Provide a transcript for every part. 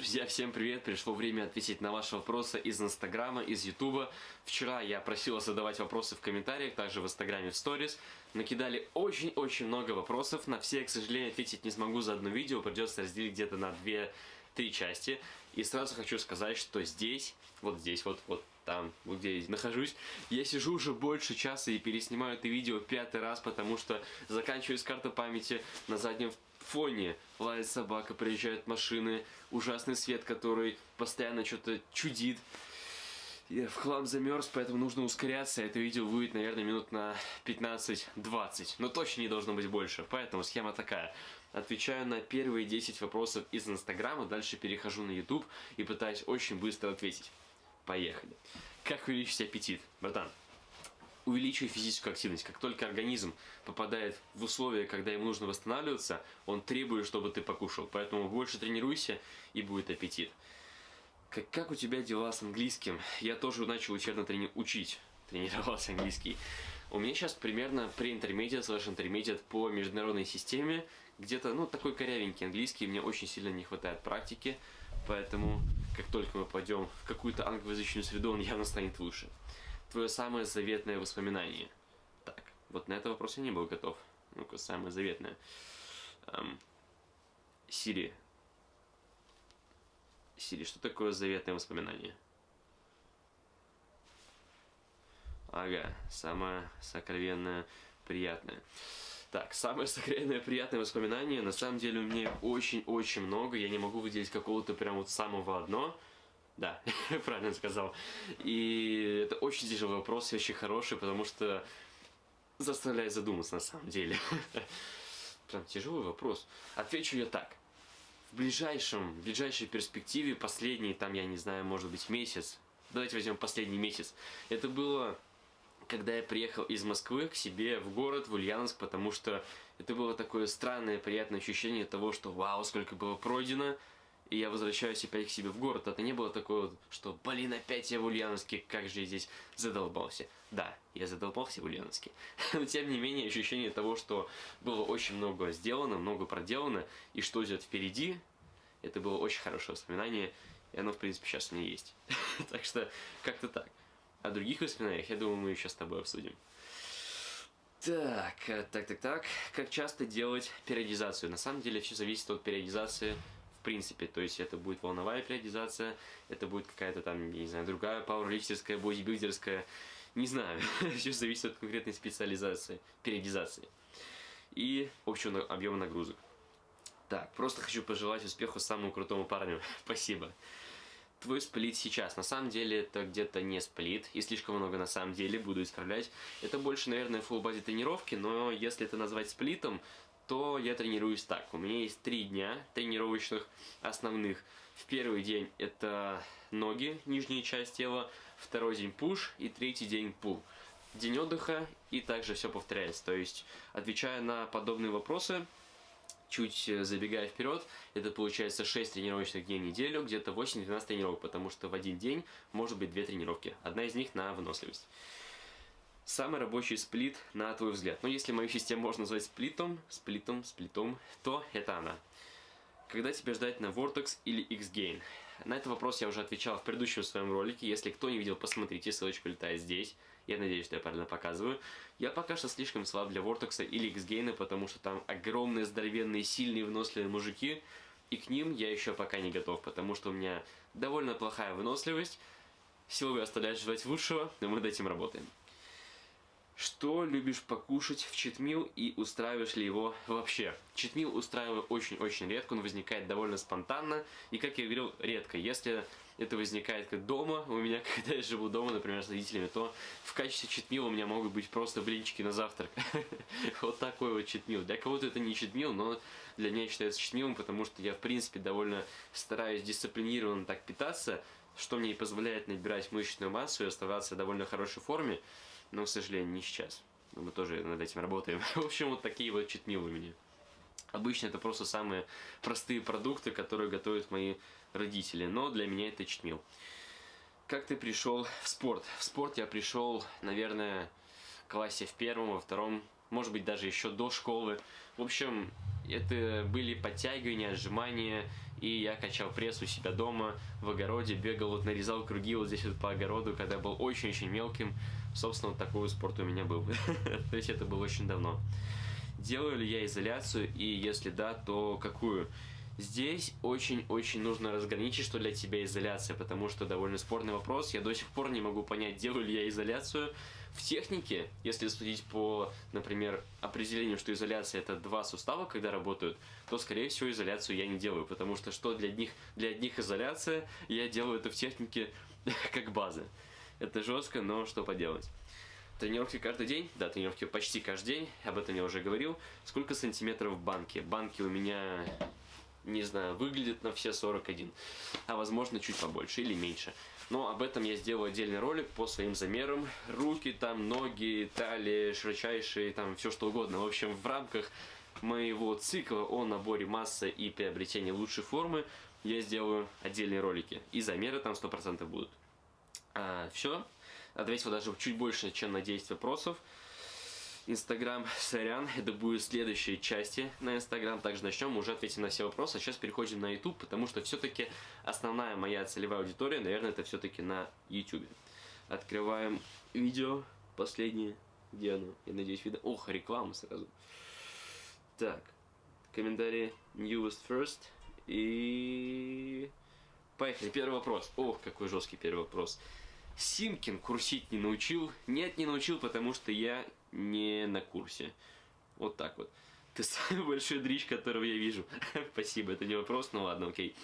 Друзья, всем привет! Пришло время ответить на ваши вопросы из Инстаграма, из Ютуба. Вчера я просил задавать вопросы в комментариях, также в Инстаграме в сторис. Накидали очень-очень много вопросов. На все, к сожалению, ответить не смогу за одно видео. Придется разделить где-то на две-три части. И сразу хочу сказать, что здесь, вот здесь, вот, вот там, где я нахожусь, я сижу уже больше часа и переснимаю это видео пятый раз, потому что заканчиваюсь карта памяти на заднем фоне лает собака, приезжают машины, ужасный свет, который постоянно что-то чудит. Я в хлам замерз, поэтому нужно ускоряться. Это видео будет, наверное, минут на 15-20. Но точно не должно быть больше. Поэтому схема такая. Отвечаю на первые 10 вопросов из Инстаграма, дальше перехожу на YouTube и пытаюсь очень быстро ответить. Поехали. Как увеличить аппетит? Братан, увеличивай физическую активность. Как только организм попадает в условия, когда ему нужно восстанавливаться, он требует, чтобы ты покушал. Поэтому больше тренируйся, и будет аппетит. Как, как у тебя дела с английским? Я тоже начал усердно трени учить. Тренировался английский. У меня сейчас примерно pre-intermediate slash intermediate по международной системе. Где-то, ну, такой корявенький английский. Мне очень сильно не хватает практики. Поэтому, как только мы пойдем в какую-то англоязычную среду, он явно станет лучше твое самое заветное воспоминание? Так, вот на этот вопрос я не был готов. Ну-ка, самое заветное. Эм, Сири. Сири, что такое заветное воспоминание? Ага, самое сокровенное, приятное. Так, самое сокровенное, приятное воспоминание, на самом деле у меня очень-очень много, я не могу выделить какого-то прям вот самого одно, да, правильно сказал. И это очень тяжелый вопрос, и очень хороший, потому что заставляет задуматься на самом деле. Прям тяжелый вопрос. Отвечу я так. В ближайшем, в ближайшей перспективе, последний, там, я не знаю, может быть, месяц, давайте возьмем последний месяц, это было когда я приехал из Москвы к себе в город, в Ульяновск, потому что это было такое странное, приятное ощущение того, что вау, сколько было пройдено, и я возвращаюсь опять к себе в город. Это не было такое, что, блин, опять я в Ульяновске, как же я здесь задолбался. Да, я задолбался в Ульяновске. Но тем не менее, ощущение того, что было очень много сделано, много проделано, и что идет впереди, это было очень хорошее воспоминание, и оно, в принципе, сейчас у меня есть. так что, как-то так. О других воспоминаниях, я думаю, мы еще с тобой обсудим. Так, так, так, так. Как часто делать периодизацию? На самом деле все зависит от периодизации в принципе. То есть это будет волновая периодизация, это будет какая-то там, не знаю, другая пауэрлифтерская, бодибилдерская, не знаю. Все зависит от конкретной специализации, периодизации. И общего объема нагрузок. Так, просто хочу пожелать успеху самому крутому парню. Спасибо. Твой сплит сейчас. На самом деле это где-то не сплит, и слишком много на самом деле, буду исправлять. Это больше, наверное, full body тренировки, но если это назвать сплитом, то я тренируюсь так. У меня есть три дня тренировочных основных. В первый день это ноги, нижняя часть тела, второй день пуш и третий день пул. День отдыха и также все повторяется. То есть, отвечая на подобные вопросы, чуть забегая вперед, это получается 6 тренировочных дней в неделю, где-то 8-12 тренировок, потому что в один день может быть 2 тренировки. Одна из них на выносливость. Самый рабочий сплит, на твой взгляд. Ну, если мою систему можно назвать сплитом, сплитом, сплитом, то это она. Когда тебе ждать на Vortex или X-Gain? На этот вопрос я уже отвечал в предыдущем своем ролике. Если кто не видел, посмотрите, ссылочка летает здесь. Я надеюсь, что я правильно показываю. Я пока что слишком слаб для Vortex или X-Gain, потому что там огромные, здоровенные, сильные, выносливые мужики. И к ним я еще пока не готов, потому что у меня довольно плохая выносливость. Силовый оставляет желать лучшего, но мы над этим работаем. Что любишь покушать в читмил и устраиваешь ли его вообще? Читмил устраиваю очень-очень редко, он возникает довольно спонтанно и, как я говорил, редко. Если это возникает как дома, у меня, когда я живу дома, например, с родителями, то в качестве читмила у меня могут быть просто блинчики на завтрак. Вот такой вот читмил. Для кого-то это не читмил, но для меня считается читмилом, потому что я, в принципе, довольно стараюсь дисциплинированно так питаться, что мне и позволяет набирать мышечную массу и оставаться в довольно хорошей форме но, к сожалению, не сейчас. Мы тоже над этим работаем. В общем, вот такие вот читмилы у меня. Обычно это просто самые простые продукты, которые готовят мои родители, но для меня это читмил. Как ты пришел в спорт? В спорт я пришел, наверное, в классе в первом, во втором, может быть, даже еще до школы. В общем, это были подтягивания, отжимания и я качал пресс у себя дома, в огороде, бегал, вот нарезал круги вот здесь вот по огороду, когда был очень-очень мелким. Собственно, вот такой спорт у меня был. То есть это было очень давно. Делаю ли я изоляцию, и если да, то какую? Здесь очень-очень нужно разграничить, что для тебя изоляция, потому что довольно спорный вопрос. Я до сих пор не могу понять, делаю ли я изоляцию. В технике, если судить по, например, определению, что изоляция это два сустава, когда работают, то, скорее всего, изоляцию я не делаю, потому что что для одних, для одних изоляция, я делаю это в технике как база. Это жестко, но что поделать. Тренировки каждый день? Да, тренировки почти каждый день, об этом я уже говорил. Сколько сантиметров в банке? Банки у меня не знаю, выглядит на все 41, а возможно чуть побольше или меньше. Но об этом я сделал отдельный ролик по своим замерам. Руки, там, ноги, талия, широчайшие, там, все что угодно. В общем, в рамках моего цикла о наборе массы и приобретении лучшей формы я сделаю отдельные ролики. И замеры там 100% будут. А, все. Ответил даже чуть больше, чем на 10 вопросов. Инстаграм, сорян, это будет следующие части на Инстаграм. Также начнем, уже ответим на все вопросы. А сейчас переходим на YouTube, потому что все-таки основная моя целевая аудитория, наверное, это все-таки на YouTube. Открываем видео последнее. Где оно? Я надеюсь, видно. Ох, реклама сразу. Так, комментарии newest first. И... Поехали, первый вопрос. Ох, какой жесткий первый вопрос. Симкин курсить не научил? Нет, не научил, потому что я не на курсе. Вот так вот. Ты самый большой дрищ, которого я вижу. Спасибо, это не вопрос, но ладно, окей.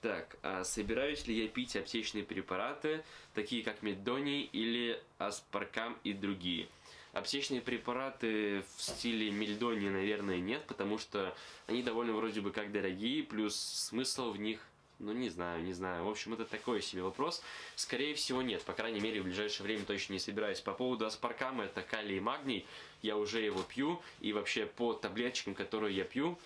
Так, а собираюсь ли я пить аптечные препараты, такие как Медоний или Аспаркам и другие? Аптечные препараты в стиле Мельдони, наверное, нет, потому что они довольно вроде бы как дорогие, плюс смысл в них ну, не знаю, не знаю. В общем, это такой себе вопрос. Скорее всего, нет. По крайней мере, в ближайшее время точно не собираюсь. По поводу аспаркама, это калий и магний. Я уже его пью. И вообще, по таблеточкам, которые я пью,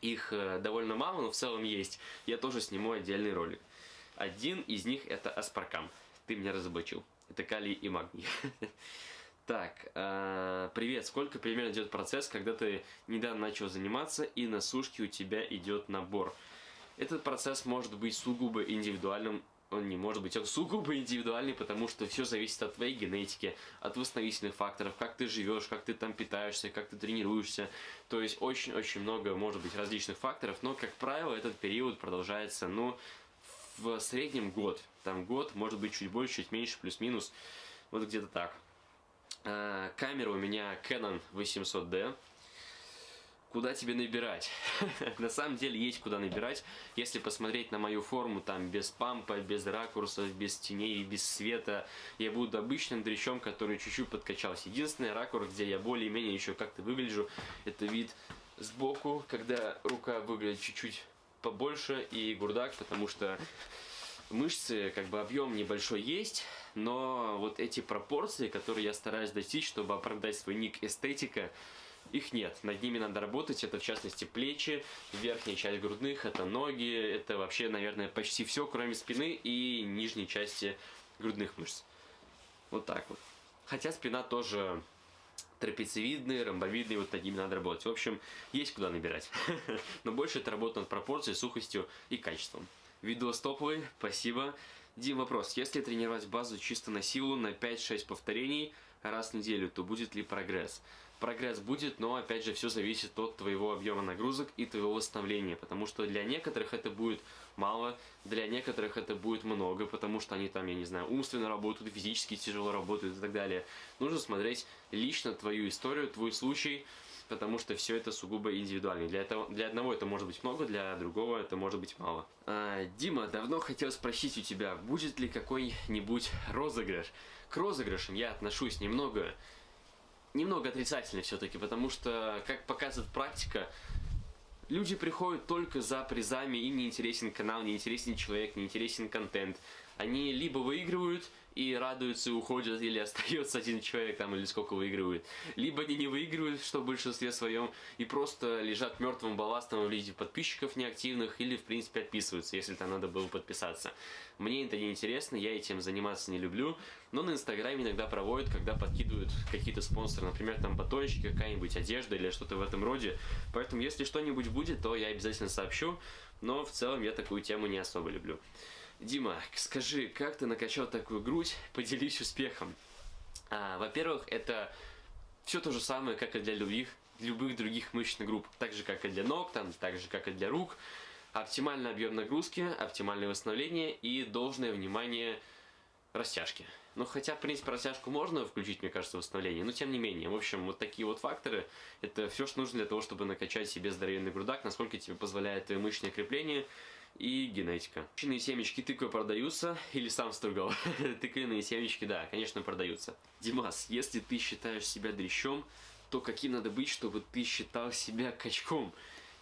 их э, довольно мало, но в целом есть. Я тоже сниму отдельный ролик. Один из них это аспаркам. Ты меня разоблачил. Это калий и магний. Так, э, привет. Сколько примерно идет процесс, когда ты недавно начал заниматься и на сушке у тебя идет набор? Этот процесс может быть сугубо индивидуальным, он не может быть, он сугубо индивидуальный, потому что все зависит от твоей генетики, от восстановительных факторов, как ты живешь, как ты там питаешься, как ты тренируешься. То есть очень-очень много может быть различных факторов, но, как правило, этот период продолжается, ну, в среднем год. Там год, может быть, чуть больше, чуть меньше, плюс-минус, вот где-то так. А, камера у меня Canon 800D, куда тебе набирать. на самом деле есть куда набирать. Если посмотреть на мою форму, там, без пампа, без ракурсов, без теней, без света, я буду обычным дрищом, который чуть-чуть подкачался. Единственный ракурс, где я более-менее еще как-то выгляжу, это вид сбоку, когда рука выглядит чуть-чуть побольше и гурдак, потому что мышцы, как бы объем небольшой есть, но вот эти пропорции, которые я стараюсь достичь, чтобы оправдать свой ник эстетика, их нет. Над ними надо работать. Это, в частности, плечи, верхняя часть грудных, это ноги. Это вообще, наверное, почти все, кроме спины и нижней части грудных мышц. Вот так вот. Хотя спина тоже трапециевидные, ромбовидные, вот над ними надо работать. В общем, есть куда набирать. Но больше это работа над пропорцией, сухостью и качеством. Видос топовый, спасибо. Дим, вопрос. Если тренировать базу чисто на силу на 5-6 повторений раз в неделю, то будет ли прогресс? Прогресс будет, но опять же все зависит от твоего объема нагрузок и твоего восстановления, потому что для некоторых это будет мало, для некоторых это будет много, потому что они там, я не знаю, умственно работают, физически тяжело работают и так далее. Нужно смотреть лично твою историю, твой случай, потому что все это сугубо индивидуально. Для, этого, для одного это может быть много, для другого это может быть мало. А, Дима, давно хотел спросить у тебя, будет ли какой-нибудь розыгрыш? К розыгрышам я отношусь немного немного отрицательный все-таки, потому что, как показывает практика, люди приходят только за призами, им не интересен канал, не интересен человек, не интересен контент. Они либо выигрывают, и радуются и уходят, или остается один человек там, или сколько выигрывает. Либо они не выигрывают, что в большинстве своем, и просто лежат мертвым балластом в виде подписчиков неактивных, или в принципе отписываются, если там надо было подписаться. Мне это не интересно, я этим заниматься не люблю, но на инстаграме иногда проводят, когда подкидывают какие-то спонсоры, например, там батончики, какая-нибудь одежда или что-то в этом роде. Поэтому если что-нибудь будет, то я обязательно сообщу. Но в целом я такую тему не особо люблю. Дима, скажи, как ты накачал такую грудь? Поделись успехом. А, Во-первых, это все то же самое, как и для любых, любых других мышечных групп. Так же, как и для ног, там, так же, как и для рук. Оптимальный объем нагрузки, оптимальное восстановление и должное внимание растяжки. Ну, хотя, в принципе, растяжку можно включить, мне кажется, восстановление, но тем не менее. В общем, вот такие вот факторы, это все, что нужно для того, чтобы накачать себе здоровенный грудак, насколько тебе позволяет мышечное крепление и генетика. Тыквенные семечки тыквы продаются или сам стругал? Тыквенные семечки, да, конечно, продаются. Димас, если ты считаешь себя дрищом, то каким надо быть, чтобы ты считал себя качком?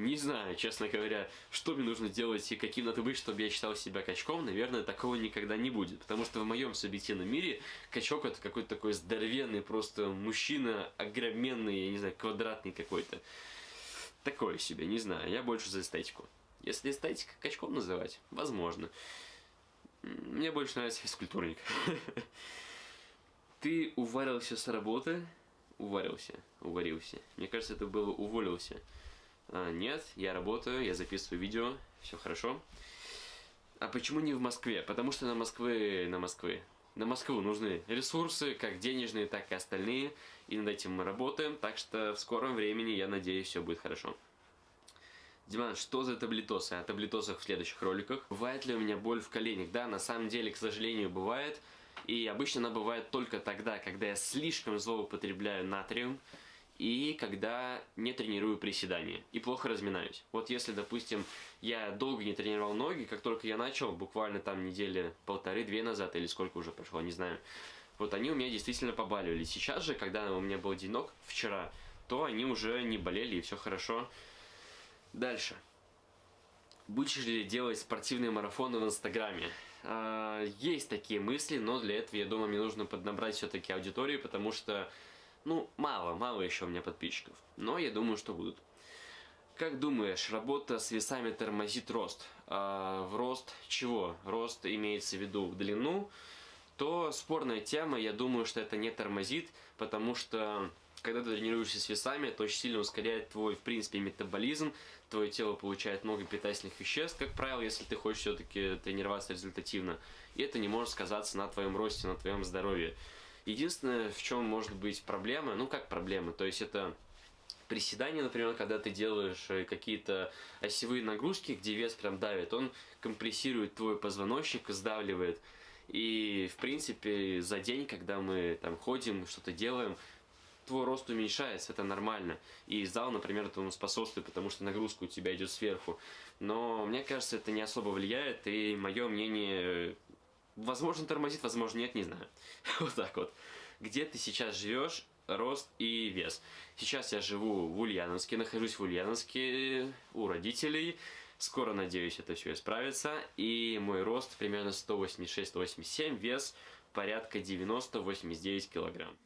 Не знаю, честно говоря, что мне нужно делать и каким надо быть, чтобы я считал себя качком. Наверное, такого никогда не будет. Потому что в моем субъективном мире качок это какой-то такой здоровенный просто мужчина, огроменный, я не знаю, квадратный какой-то. Такое себе, не знаю. Я больше за эстетику. Если эстетика качком называть, возможно. Мне больше нравится физкультурник. Ты уварился с работы? Уварился, уварился. Мне кажется, это было уволился. А, нет, я работаю, я записываю видео, все хорошо. А почему не в Москве? Потому что на Москвы, на Москвы, на Москву нужны ресурсы, как денежные, так и остальные. И над этим мы работаем, так что в скором времени, я надеюсь, все будет хорошо. Диман, что за таблетосы? О таблетосах в следующих роликах. Бывает ли у меня боль в коленях? Да, на самом деле, к сожалению, бывает. И обычно она бывает только тогда, когда я слишком злоупотребляю натрием и когда не тренирую приседания и плохо разминаюсь. Вот если, допустим, я долго не тренировал ноги, как только я начал, буквально там недели полторы-две назад или сколько уже прошло, не знаю, вот они у меня действительно побаливали. Сейчас же, когда у меня был денек вчера, то они уже не болели и все хорошо. Дальше. Будешь ли делать спортивные марафоны в Инстаграме? А, есть такие мысли, но для этого, я думаю, мне нужно поднабрать все-таки аудиторию, потому что ну, мало, мало еще у меня подписчиков. Но я думаю, что будут. Как думаешь, работа с весами тормозит рост? А, в рост чего? Рост имеется в виду в длину. То спорная тема, я думаю, что это не тормозит, потому что когда ты тренируешься с весами, это очень сильно ускоряет твой, в принципе, метаболизм, твое тело получает много питательных веществ, как правило, если ты хочешь все-таки тренироваться результативно, и это не может сказаться на твоем росте, на твоем здоровье. Единственное, в чем может быть проблема, ну как проблема, то есть это приседания, например, когда ты делаешь э, какие-то осевые нагрузки, где вес прям давит, он компрессирует твой позвоночник, сдавливает. И, в принципе, за день, когда мы там ходим, что-то делаем, твой рост уменьшается, это нормально. И зал, например, этому способствует, потому что нагрузка у тебя идет сверху. Но мне кажется, это не особо влияет, и мое мнение Возможно, тормозит, возможно, нет, не знаю. вот так вот. Где ты сейчас живешь, рост и вес. Сейчас я живу в Ульяновске, нахожусь в Ульяновске у родителей. Скоро, надеюсь, это все исправится. И мой рост примерно 186-187, вес порядка 90-89 килограмм.